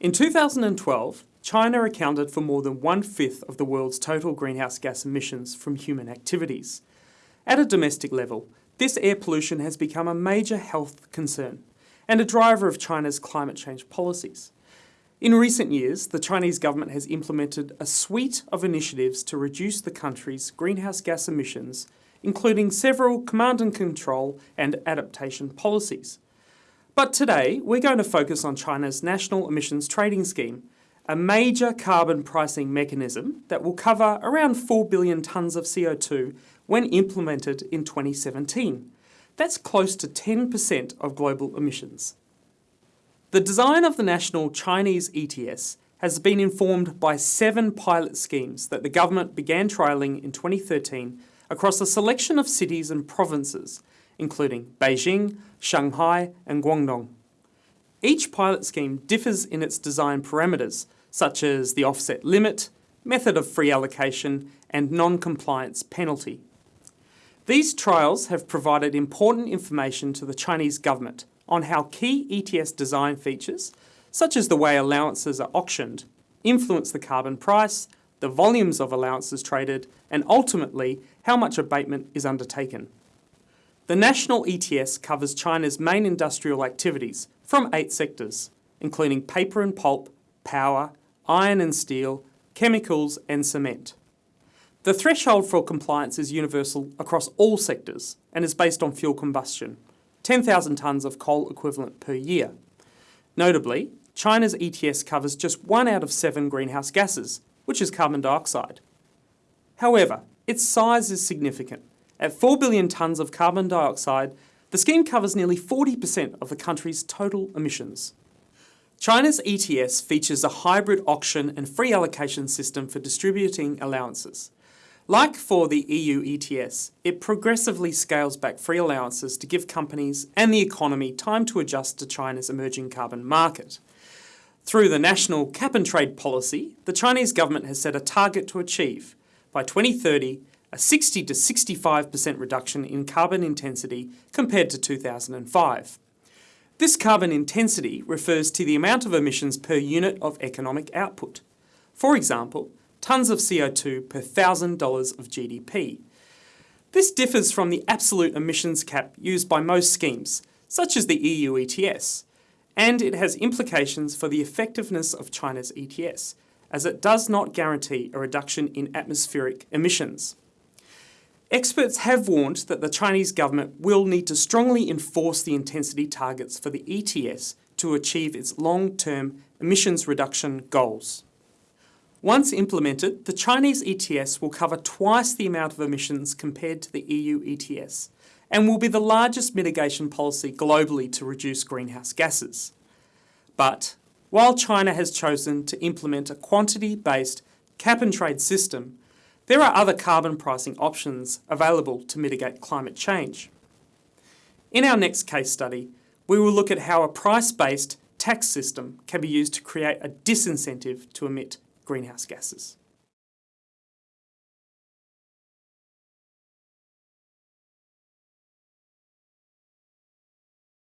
In 2012, China accounted for more than one-fifth of the world's total greenhouse gas emissions from human activities. At a domestic level, this air pollution has become a major health concern and a driver of China's climate change policies. In recent years, the Chinese government has implemented a suite of initiatives to reduce the country's greenhouse gas emissions, including several command and control and adaptation policies. But today, we're going to focus on China's National Emissions Trading Scheme, a major carbon pricing mechanism that will cover around 4 billion tonnes of CO2 when implemented in 2017. That's close to 10% of global emissions. The design of the national Chinese ETS has been informed by seven pilot schemes that the government began trialling in 2013 across a selection of cities and provinces, including Beijing, Shanghai and Guangdong. Each pilot scheme differs in its design parameters, such as the offset limit, method of free allocation and non-compliance penalty. These trials have provided important information to the Chinese government on how key ETS design features, such as the way allowances are auctioned, influence the carbon price, the volumes of allowances traded, and ultimately how much abatement is undertaken. The national ETS covers China's main industrial activities from eight sectors, including paper and pulp, power, iron and steel, chemicals and cement. The threshold for compliance is universal across all sectors and is based on fuel combustion, 10,000 tonnes of coal equivalent per year. Notably, China's ETS covers just one out of seven greenhouse gases, which is carbon dioxide. However, its size is significant. At 4 billion tonnes of carbon dioxide, the scheme covers nearly 40% of the country's total emissions. China's ETS features a hybrid auction and free allocation system for distributing allowances. Like for the EU ETS, it progressively scales back free allowances to give companies and the economy time to adjust to China's emerging carbon market. Through the national cap and trade policy, the Chinese government has set a target to achieve, by 2030, a 60 to 65% reduction in carbon intensity compared to 2005. This carbon intensity refers to the amount of emissions per unit of economic output. For example, tonnes of CO2 per $1,000 of GDP. This differs from the absolute emissions cap used by most schemes, such as the EU ETS, and it has implications for the effectiveness of China's ETS, as it does not guarantee a reduction in atmospheric emissions. Experts have warned that the Chinese government will need to strongly enforce the intensity targets for the ETS to achieve its long-term emissions reduction goals. Once implemented, the Chinese ETS will cover twice the amount of emissions compared to the EU ETS and will be the largest mitigation policy globally to reduce greenhouse gases. But while China has chosen to implement a quantity-based cap-and-trade system, there are other carbon pricing options available to mitigate climate change. In our next case study, we will look at how a price-based tax system can be used to create a disincentive to emit greenhouse gases.